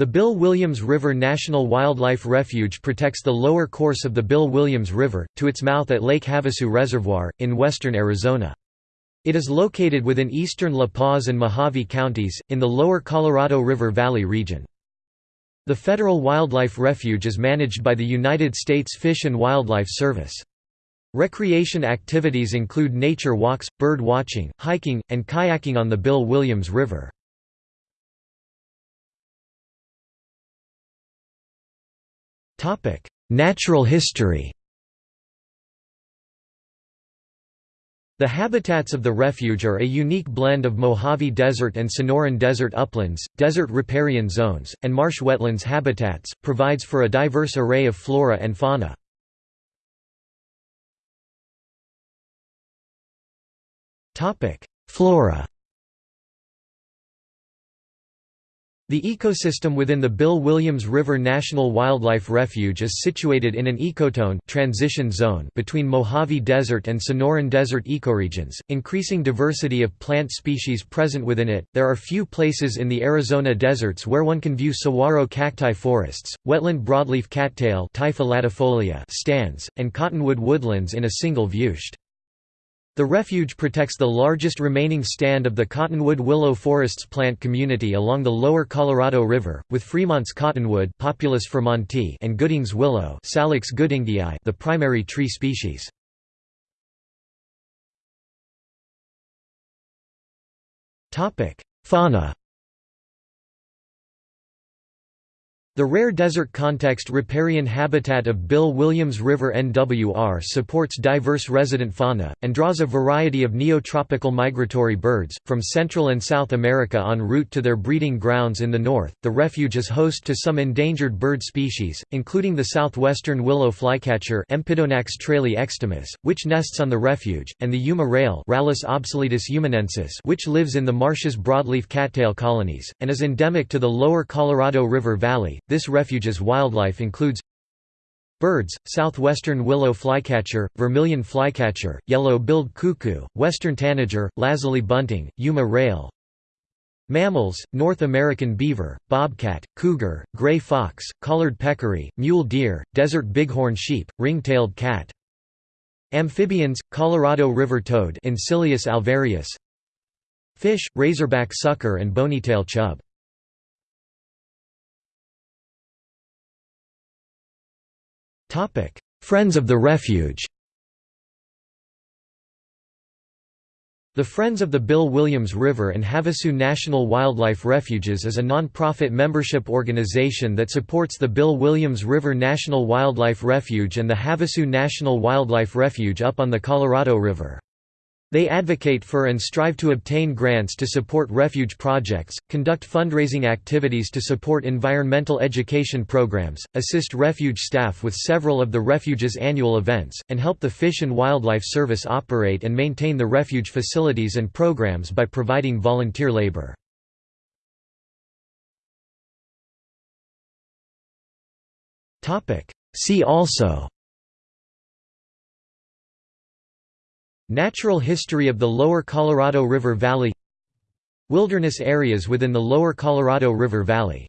The Bill Williams River National Wildlife Refuge protects the lower course of the Bill Williams River, to its mouth at Lake Havasu Reservoir, in western Arizona. It is located within eastern La Paz and Mohave counties, in the lower Colorado River Valley region. The Federal Wildlife Refuge is managed by the United States Fish and Wildlife Service. Recreation activities include nature walks, bird watching, hiking, and kayaking on the Bill Williams River. Natural history The habitats of the refuge are a unique blend of Mojave Desert and Sonoran Desert uplands, desert riparian zones, and marsh wetlands habitats, provides for a diverse array of flora and fauna. Flora The ecosystem within the Bill Williams River National Wildlife Refuge is situated in an ecotone transition zone between Mojave Desert and Sonoran Desert ecoregions, increasing diversity of plant species present within it. There are few places in the Arizona deserts where one can view saguaro cacti forests, wetland broadleaf cattail stands, and cottonwood woodlands in a single viewshed. The refuge protects the largest remaining stand of the cottonwood willow forests plant community along the lower Colorado River, with Fremont's cottonwood Populus fremontii and Gooding's willow Salix goodingii the primary tree species. Fauna The rare desert context riparian habitat of Bill Williams River NWR supports diverse resident fauna, and draws a variety of neotropical migratory birds, from Central and South America en route to their breeding grounds in the north. The refuge is host to some endangered bird species, including the southwestern willow flycatcher Empidonax extimus, which nests on the refuge, and the Yuma rail Rallus obsoletus yumanensis which lives in the marshes broadleaf cattail colonies, and is endemic to the lower Colorado River Valley. This refuge's wildlife includes Birds, southwestern willow flycatcher, vermilion flycatcher, yellow-billed cuckoo, western tanager, lazuli bunting, Yuma rail. Mammals, North American beaver, bobcat, cougar, gray fox, collared peccary, mule deer, desert bighorn sheep, ring-tailed cat. Amphibians, Colorado river toad alvarius. Fish, razorback sucker and bonytail chub Friends of the Refuge The Friends of the Bill Williams River and Havasu National Wildlife Refuges is a non-profit membership organization that supports the Bill Williams River National Wildlife Refuge and the Havasu National Wildlife Refuge up on the Colorado River. They advocate for and strive to obtain grants to support refuge projects, conduct fundraising activities to support environmental education programs, assist refuge staff with several of the refuge's annual events, and help the Fish and Wildlife Service operate and maintain the refuge facilities and programs by providing volunteer labor. See also Natural history of the lower Colorado River Valley. Wilderness areas within the lower Colorado River Valley